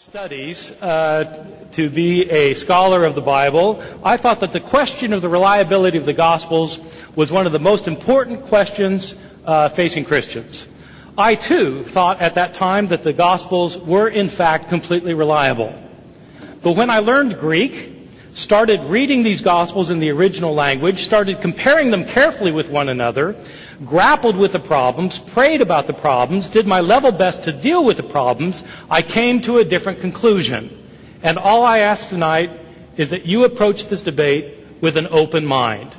studies uh, to be a scholar of the Bible, I thought that the question of the reliability of the Gospels was one of the most important questions uh, facing Christians. I too thought at that time that the Gospels were in fact completely reliable. But when I learned Greek, started reading these Gospels in the original language, started comparing them carefully with one another, grappled with the problems, prayed about the problems, did my level best to deal with the problems, I came to a different conclusion. And all I ask tonight is that you approach this debate with an open mind.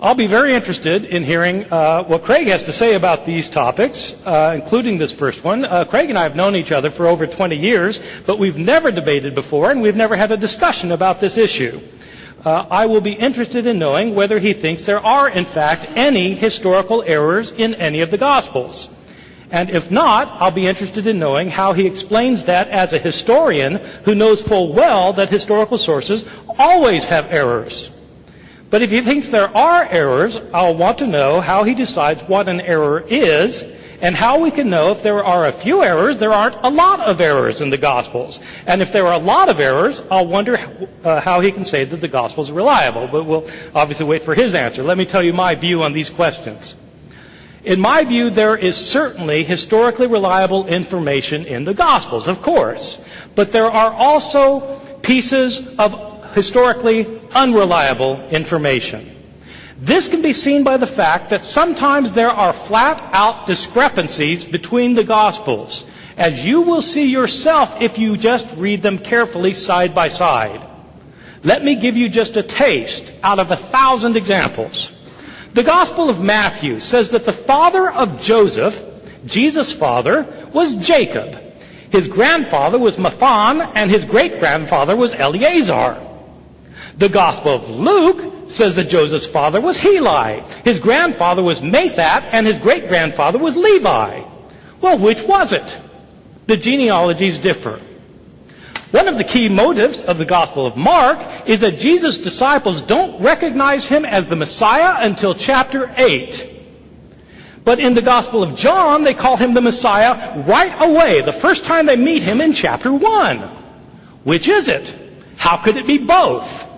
I'll be very interested in hearing uh, what Craig has to say about these topics, uh, including this first one. Uh, Craig and I have known each other for over 20 years, but we've never debated before, and we've never had a discussion about this issue uh, I will be interested in knowing whether he thinks there are, in fact, any historical errors in any of the Gospels. And if not, I'll be interested in knowing how he explains that as a historian who knows full well that historical sources always have errors. But if he thinks there are errors, I'll want to know how he decides what an error is and how we can know if there are a few errors, there aren't a lot of errors in the Gospels. And if there are a lot of errors, I'll wonder uh, how he can say that the Gospels are reliable. But we'll obviously wait for his answer. Let me tell you my view on these questions. In my view, there is certainly historically reliable information in the Gospels, of course. But there are also pieces of historically unreliable information. This can be seen by the fact that sometimes there are flat out discrepancies between the Gospels, as you will see yourself if you just read them carefully side by side. Let me give you just a taste out of a thousand examples. The Gospel of Matthew says that the father of Joseph, Jesus' father, was Jacob. His grandfather was Matthan, and his great grandfather was Eleazar. The Gospel of Luke says that Joseph's father was Heli. His grandfather was Mathat, and his great grandfather was Levi. Well, which was it? The genealogies differ. One of the key motives of the Gospel of Mark is that Jesus' disciples don't recognize him as the Messiah until chapter 8. But in the Gospel of John, they call him the Messiah right away, the first time they meet him in chapter 1. Which is it? How could it be both?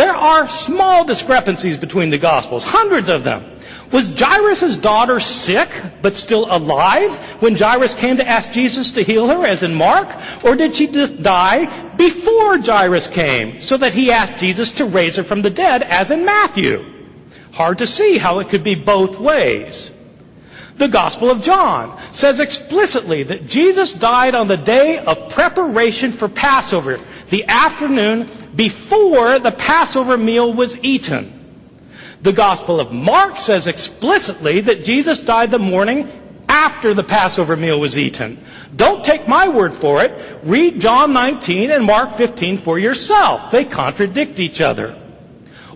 There are small discrepancies between the Gospels, hundreds of them. Was Jairus' daughter sick but still alive when Jairus came to ask Jesus to heal her, as in Mark? Or did she just die before Jairus came so that he asked Jesus to raise her from the dead, as in Matthew? Hard to see how it could be both ways. The Gospel of John says explicitly that Jesus died on the day of preparation for Passover, the afternoon before the Passover meal was eaten. The Gospel of Mark says explicitly that Jesus died the morning after the Passover meal was eaten. Don't take my word for it. Read John 19 and Mark 15 for yourself. They contradict each other.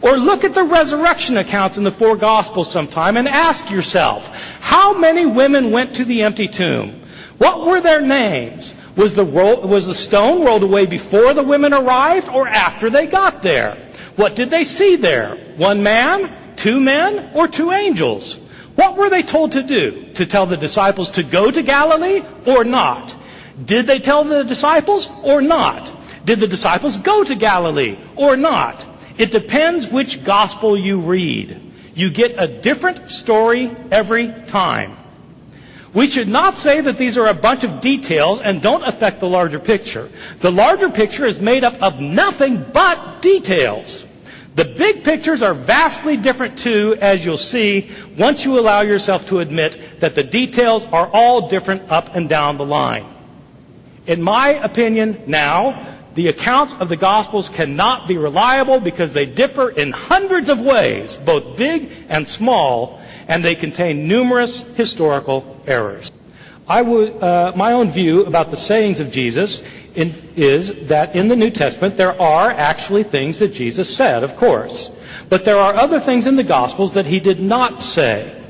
Or look at the resurrection accounts in the four Gospels sometime and ask yourself, how many women went to the empty tomb? What were their names? Was the, was the stone rolled away before the women arrived or after they got there? What did they see there? One man, two men, or two angels? What were they told to do? To tell the disciples to go to Galilee or not? Did they tell the disciples or not? Did the disciples go to Galilee or not? It depends which gospel you read. You get a different story every time. We should not say that these are a bunch of details and don't affect the larger picture. The larger picture is made up of nothing but details. The big pictures are vastly different too, as you'll see once you allow yourself to admit that the details are all different up and down the line. In my opinion now, the accounts of the Gospels cannot be reliable because they differ in hundreds of ways, both big and small, and they contain numerous historical errors. Would, uh, my own view about the sayings of Jesus in, is that in the New Testament there are actually things that Jesus said, of course. But there are other things in the Gospels that he did not say.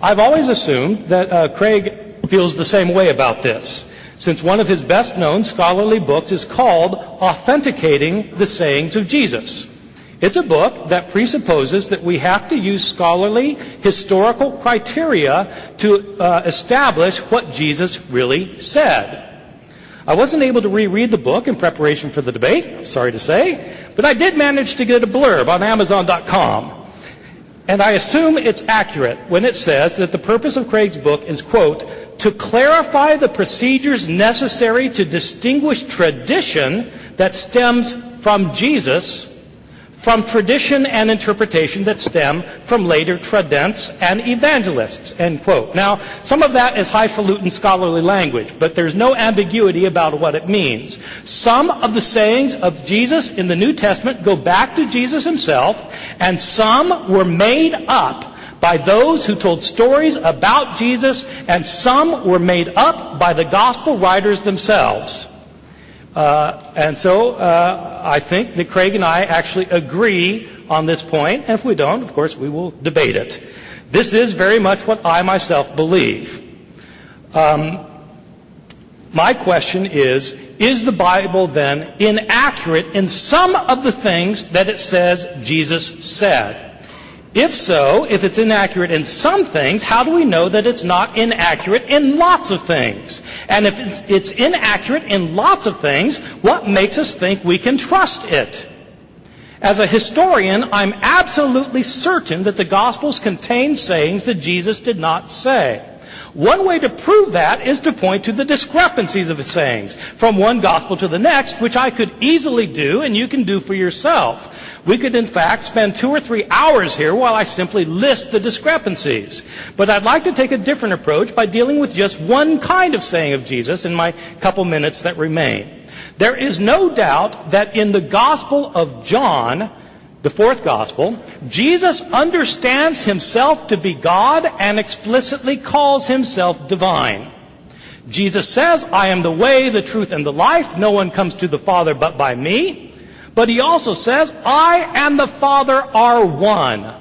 I've always assumed that uh, Craig feels the same way about this since one of his best known scholarly books is called Authenticating the Sayings of Jesus. It's a book that presupposes that we have to use scholarly historical criteria to uh, establish what Jesus really said. I wasn't able to reread the book in preparation for the debate, I'm sorry to say, but I did manage to get a blurb on Amazon.com. And I assume it's accurate when it says that the purpose of Craig's book is, quote, to clarify the procedures necessary to distinguish tradition that stems from Jesus from tradition and interpretation that stem from later tradents and evangelists, end quote. Now, some of that is highfalutin scholarly language, but there's no ambiguity about what it means. Some of the sayings of Jesus in the New Testament go back to Jesus himself, and some were made up by those who told stories about Jesus, and some were made up by the gospel writers themselves. Uh, and so uh, I think that Craig and I actually agree on this point, and if we don't, of course, we will debate it. This is very much what I myself believe. Um, my question is, is the Bible then inaccurate in some of the things that it says Jesus said? If so, if it's inaccurate in some things, how do we know that it's not inaccurate in lots of things? And if it's inaccurate in lots of things, what makes us think we can trust it? As a historian, I'm absolutely certain that the Gospels contain sayings that Jesus did not say. One way to prove that is to point to the discrepancies of his sayings from one gospel to the next, which I could easily do and you can do for yourself. We could in fact spend two or three hours here while I simply list the discrepancies. But I'd like to take a different approach by dealing with just one kind of saying of Jesus in my couple minutes that remain. There is no doubt that in the Gospel of John, the fourth gospel, Jesus understands himself to be God and explicitly calls himself divine. Jesus says, I am the way, the truth, and the life. No one comes to the Father but by me. But he also says, I and the Father are one.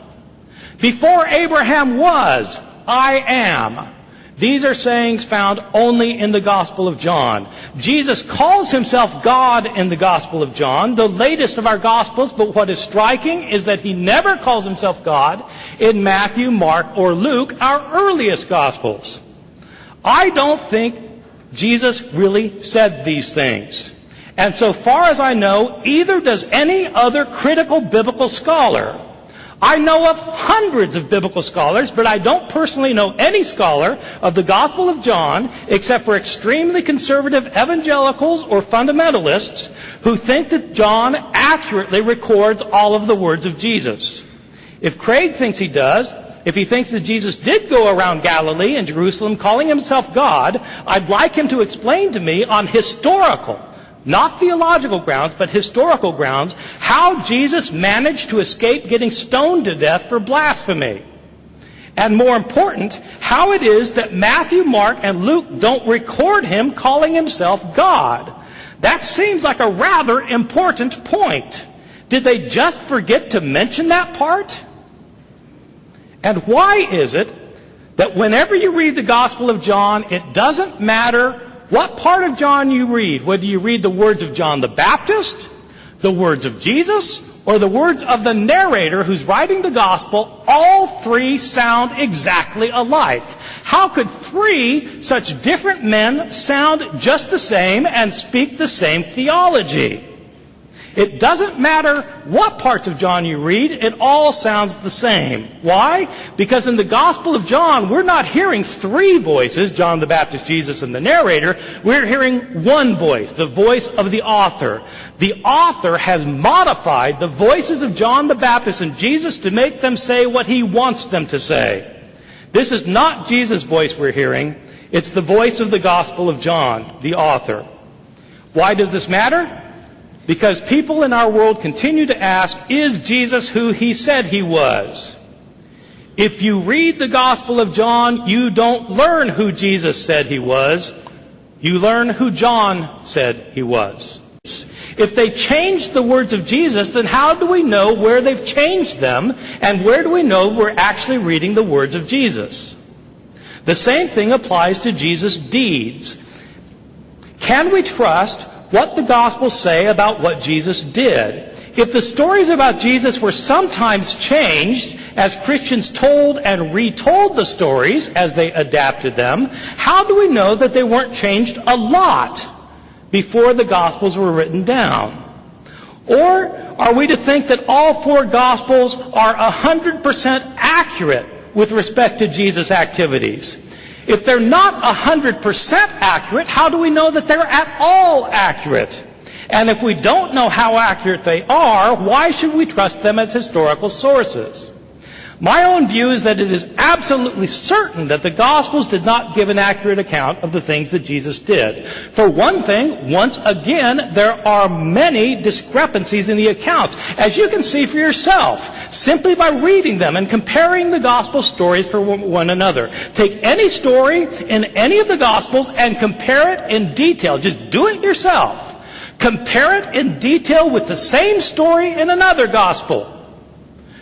Before Abraham was, I am. These are sayings found only in the Gospel of John. Jesus calls himself God in the Gospel of John, the latest of our Gospels, but what is striking is that he never calls himself God in Matthew, Mark, or Luke, our earliest Gospels. I don't think Jesus really said these things. And so far as I know, either does any other critical biblical scholar. I know of hundreds of biblical scholars, but I don't personally know any scholar of the Gospel of John, except for extremely conservative evangelicals or fundamentalists, who think that John accurately records all of the words of Jesus. If Craig thinks he does, if he thinks that Jesus did go around Galilee and Jerusalem calling himself God, I'd like him to explain to me on historical not theological grounds, but historical grounds, how Jesus managed to escape getting stoned to death for blasphemy. And more important, how it is that Matthew, Mark, and Luke don't record him calling himself God. That seems like a rather important point. Did they just forget to mention that part? And why is it that whenever you read the Gospel of John, it doesn't matter what part of John you read, whether you read the words of John the Baptist, the words of Jesus, or the words of the narrator who's writing the gospel, all three sound exactly alike. How could three such different men sound just the same and speak the same theology? It doesn't matter what parts of John you read, it all sounds the same. Why? Because in the Gospel of John, we're not hearing three voices, John the Baptist, Jesus, and the narrator. We're hearing one voice, the voice of the author. The author has modified the voices of John the Baptist and Jesus to make them say what he wants them to say. This is not Jesus' voice we're hearing. It's the voice of the Gospel of John, the author. Why does this matter? Because people in our world continue to ask, is Jesus who he said he was? If you read the Gospel of John, you don't learn who Jesus said he was. You learn who John said he was. If they changed the words of Jesus, then how do we know where they've changed them? And where do we know we're actually reading the words of Jesus? The same thing applies to Jesus' deeds. Can we trust what the Gospels say about what Jesus did. If the stories about Jesus were sometimes changed as Christians told and retold the stories as they adapted them, how do we know that they weren't changed a lot? before the Gospels were written down? Or are we to think that all four Gospels are 100% accurate with respect to Jesus' activities? If they're not 100% accurate, how do we know that they're at all accurate? And if we don't know how accurate they are, why should we trust them as historical sources? My own view is that it is absolutely certain that the Gospels did not give an accurate account of the things that Jesus did. For one thing, once again, there are many discrepancies in the accounts, as you can see for yourself, simply by reading them and comparing the Gospel stories for one another. Take any story in any of the Gospels and compare it in detail. Just do it yourself. Compare it in detail with the same story in another Gospel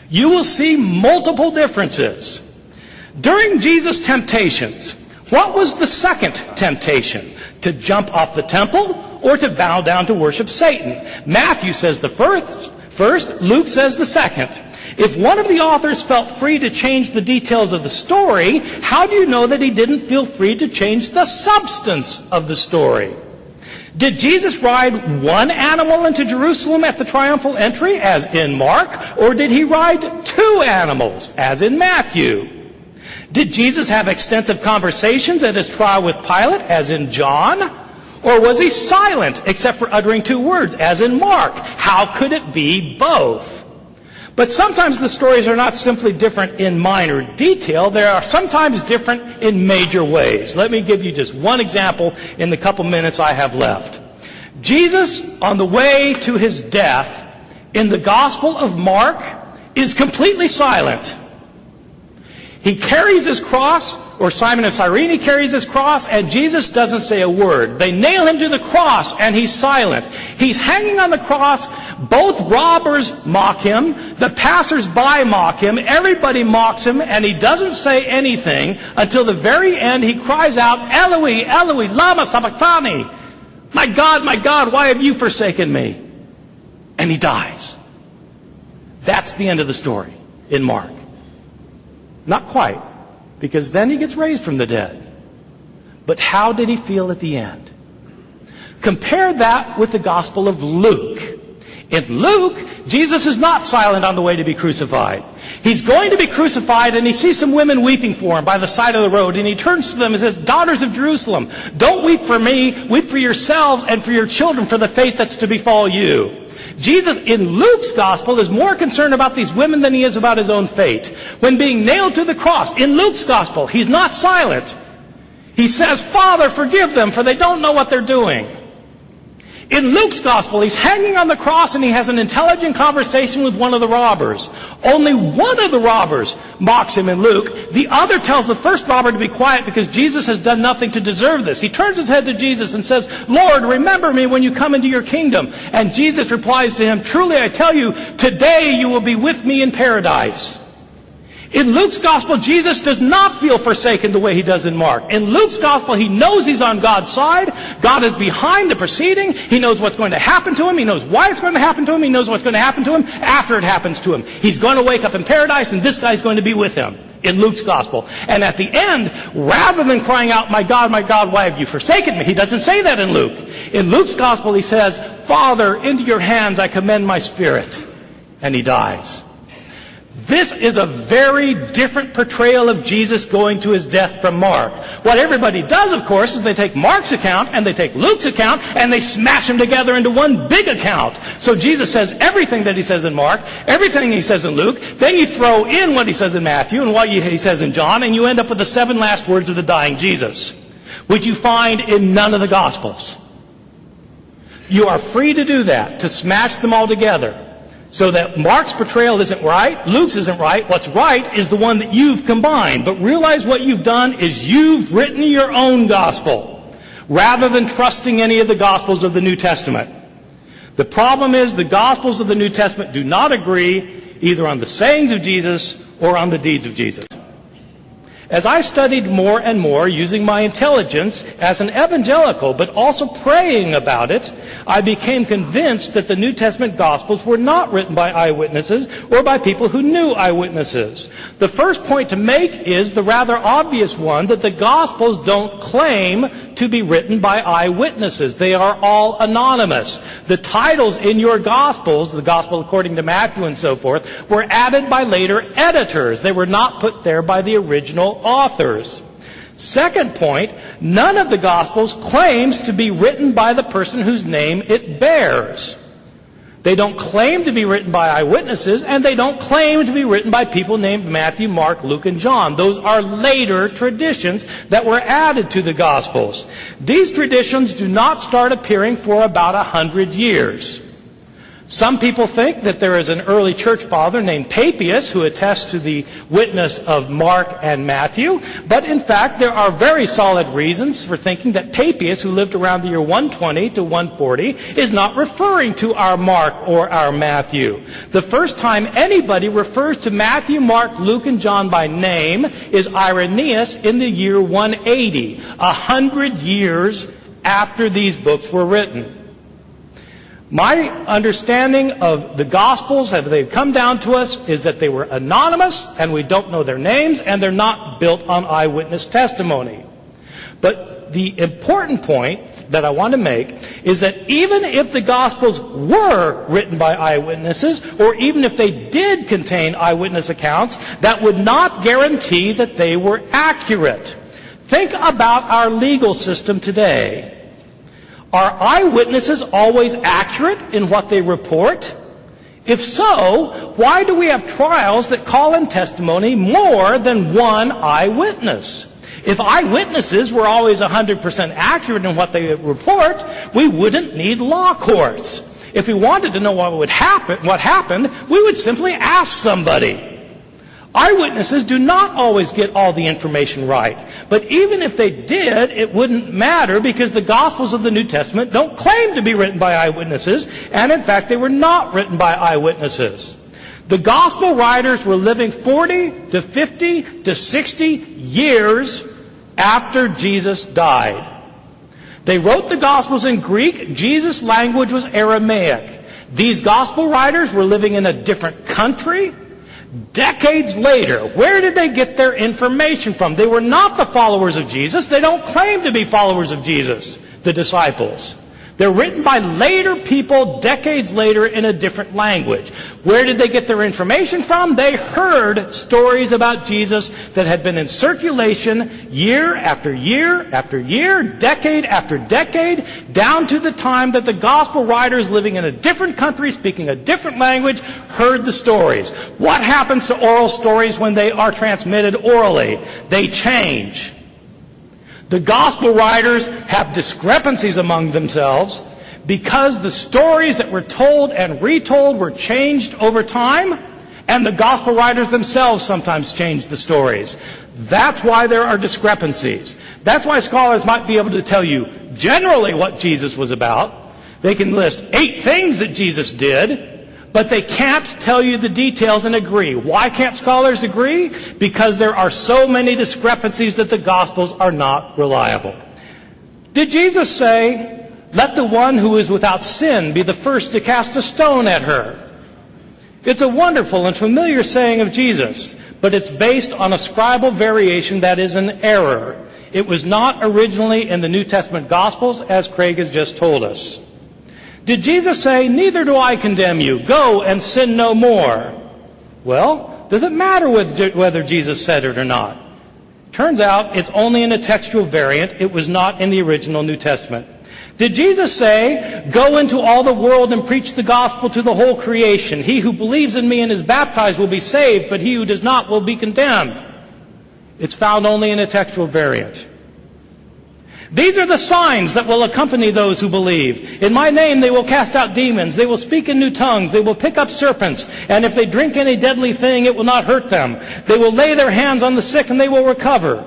you will see multiple differences. During Jesus' temptations, what was the second temptation? To jump off the temple or to bow down to worship Satan? Matthew says the first, first, Luke says the second. If one of the authors felt free to change the details of the story, how do you know that he didn't feel free to change the substance of the story? Did Jesus ride one animal into Jerusalem at the triumphal entry, as in Mark, or did he ride two animals, as in Matthew? Did Jesus have extensive conversations at his trial with Pilate, as in John? Or was he silent, except for uttering two words, as in Mark? How could it be both? But sometimes the stories are not simply different in minor detail, they are sometimes different in major ways. Let me give you just one example in the couple minutes I have left. Jesus, on the way to his death, in the Gospel of Mark, is completely silent. He carries his cross, or Simon of Cyrene carries his cross, and Jesus doesn't say a word. They nail him to the cross, and he's silent. He's hanging on the cross. Both robbers mock him. The passers-by mock him. Everybody mocks him, and he doesn't say anything until the very end. He cries out, Eloi, Eloi, lama sabachthani. My God, my God, why have you forsaken me? And he dies. That's the end of the story in Mark. Not quite, because then he gets raised from the dead. But how did he feel at the end? Compare that with the Gospel of Luke. In Luke, Jesus is not silent on the way to be crucified. He's going to be crucified and he sees some women weeping for him by the side of the road and he turns to them and says, Daughters of Jerusalem, don't weep for me, weep for yourselves and for your children for the fate that's to befall you. Jesus in Luke's gospel is more concerned about these women than he is about his own fate. When being nailed to the cross, in Luke's gospel, he's not silent. He says, Father, forgive them, for they don't know what they're doing. In Luke's gospel, he's hanging on the cross and he has an intelligent conversation with one of the robbers. Only one of the robbers mocks him in Luke. The other tells the first robber to be quiet because Jesus has done nothing to deserve this. He turns his head to Jesus and says, Lord, remember me when you come into your kingdom. And Jesus replies to him, Truly I tell you, today you will be with me in paradise. In Luke's gospel, Jesus does not feel forsaken the way he does in Mark. In Luke's gospel, he knows he's on God's side. God is behind the proceeding. He knows what's going to happen to him. He knows why it's going to happen to him. He knows what's going to happen to him after it happens to him. He's going to wake up in paradise and this guy's going to be with him in Luke's gospel. And at the end, rather than crying out, my God, my God, why have you forsaken me? He doesn't say that in Luke. In Luke's gospel, he says, Father, into your hands I commend my spirit. And he dies. This is a very different portrayal of Jesus going to his death from Mark. What everybody does, of course, is they take Mark's account and they take Luke's account and they smash them together into one big account. So Jesus says everything that he says in Mark, everything he says in Luke, then you throw in what he says in Matthew and what he says in John, and you end up with the seven last words of the dying Jesus, which you find in none of the Gospels. You are free to do that, to smash them all together. So that Mark's portrayal isn't right, Luke's isn't right, what's right is the one that you've combined. But realize what you've done is you've written your own gospel, rather than trusting any of the gospels of the New Testament. The problem is the gospels of the New Testament do not agree either on the sayings of Jesus or on the deeds of Jesus. As I studied more and more using my intelligence as an evangelical, but also praying about it, I became convinced that the New Testament Gospels were not written by eyewitnesses or by people who knew eyewitnesses. The first point to make is the rather obvious one that the Gospels don't claim to be written by eyewitnesses. They are all anonymous. The titles in your Gospels, the Gospel according to Matthew and so forth, were added by later editors. They were not put there by the original authors. Second point, none of the Gospels claims to be written by the person whose name it bears. They don't claim to be written by eyewitnesses, and they don't claim to be written by people named Matthew, Mark, Luke, and John. Those are later traditions that were added to the Gospels. These traditions do not start appearing for about a hundred years. Some people think that there is an early church father named Papias who attests to the witness of Mark and Matthew, but in fact there are very solid reasons for thinking that Papias, who lived around the year 120 to 140, is not referring to our Mark or our Matthew. The first time anybody refers to Matthew, Mark, Luke, and John by name is Irenaeus in the year 180, a hundred years after these books were written. My understanding of the Gospels, as they've come down to us, is that they were anonymous and we don't know their names and they're not built on eyewitness testimony. But the important point that I want to make is that even if the Gospels were written by eyewitnesses, or even if they did contain eyewitness accounts, that would not guarantee that they were accurate. Think about our legal system today. Are eyewitnesses always accurate in what they report? If so, why do we have trials that call in testimony more than one eyewitness? If eyewitnesses were always 100% accurate in what they report, we wouldn't need law courts. If we wanted to know what would happen, what happened, we would simply ask somebody. Eyewitnesses do not always get all the information right. But even if they did, it wouldn't matter because the Gospels of the New Testament don't claim to be written by eyewitnesses, and in fact, they were not written by eyewitnesses. The Gospel writers were living 40 to 50 to 60 years after Jesus died. They wrote the Gospels in Greek. Jesus' language was Aramaic. These Gospel writers were living in a different country, Decades later, where did they get their information from? They were not the followers of Jesus. They don't claim to be followers of Jesus, the disciples. They're written by later people decades later in a different language. Where did they get their information from? They heard stories about Jesus that had been in circulation year after year after year, decade after decade, down to the time that the gospel writers living in a different country, speaking a different language, heard the stories. What happens to oral stories when they are transmitted orally? They change. The gospel writers have discrepancies among themselves because the stories that were told and retold were changed over time, and the gospel writers themselves sometimes changed the stories. That's why there are discrepancies. That's why scholars might be able to tell you generally what Jesus was about. They can list eight things that Jesus did, but they can't tell you the details and agree. Why can't scholars agree? Because there are so many discrepancies that the Gospels are not reliable. Did Jesus say, let the one who is without sin be the first to cast a stone at her? It's a wonderful and familiar saying of Jesus, but it's based on a scribal variation that is an error. It was not originally in the New Testament Gospels, as Craig has just told us. Did Jesus say, Neither do I condemn you. Go and sin no more? Well, does it matter with whether Jesus said it or not? Turns out it's only in a textual variant. It was not in the original New Testament. Did Jesus say, Go into all the world and preach the gospel to the whole creation? He who believes in me and is baptized will be saved, but he who does not will be condemned. It's found only in a textual variant. These are the signs that will accompany those who believe. In my name they will cast out demons. They will speak in new tongues. They will pick up serpents. And if they drink any deadly thing, it will not hurt them. They will lay their hands on the sick and they will recover.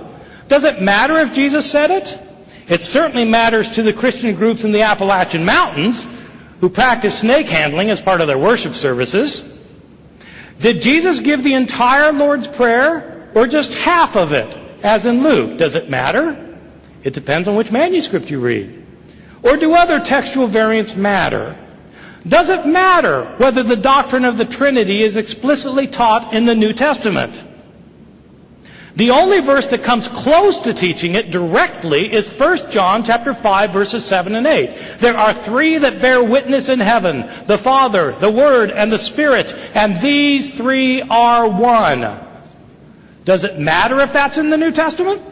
Does it matter if Jesus said it? It certainly matters to the Christian groups in the Appalachian Mountains who practice snake handling as part of their worship services. Did Jesus give the entire Lord's Prayer or just half of it? as in Luke. Does it matter? It depends on which manuscript you read. Or do other textual variants matter? Does it matter whether the doctrine of the Trinity is explicitly taught in the New Testament? The only verse that comes close to teaching it directly is 1 John chapter 5 verses 7 and 8. There are three that bear witness in heaven, the Father, the Word, and the Spirit, and these three are one. Does it matter if that's in the New Testament?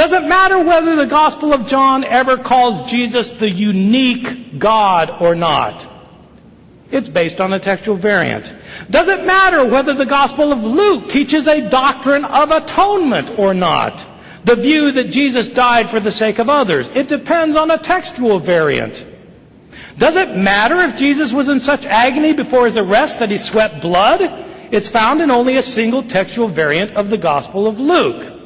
Does it matter whether the Gospel of John ever calls Jesus the unique God or not? It's based on a textual variant. Does it matter whether the Gospel of Luke teaches a doctrine of atonement or not? The view that Jesus died for the sake of others. It depends on a textual variant. Does it matter if Jesus was in such agony before his arrest that he sweat blood? It's found in only a single textual variant of the Gospel of Luke.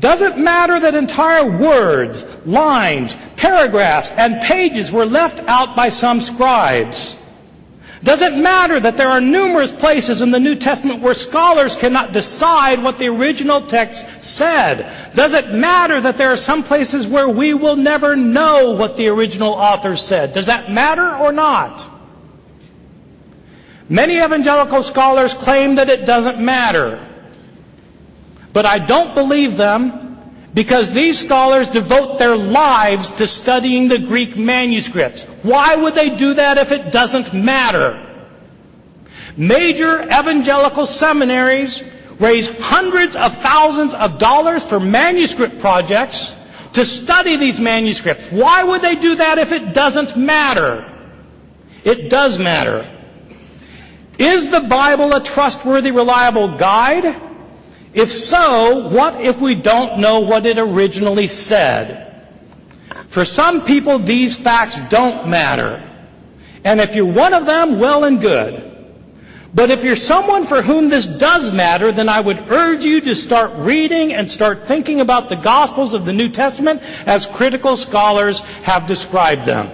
Does it matter that entire words, lines, paragraphs, and pages were left out by some scribes? Does it matter that there are numerous places in the New Testament where scholars cannot decide what the original text said? Does it matter that there are some places where we will never know what the original author said? Does that matter or not? Many evangelical scholars claim that it doesn't matter. But I don't believe them because these scholars devote their lives to studying the Greek manuscripts. Why would they do that if it doesn't matter? Major evangelical seminaries raise hundreds of thousands of dollars for manuscript projects to study these manuscripts. Why would they do that if it doesn't matter? It does matter. Is the Bible a trustworthy, reliable guide? If so, what if we don't know what it originally said? For some people, these facts don't matter. And if you're one of them, well and good. But if you're someone for whom this does matter, then I would urge you to start reading and start thinking about the Gospels of the New Testament as critical scholars have described them.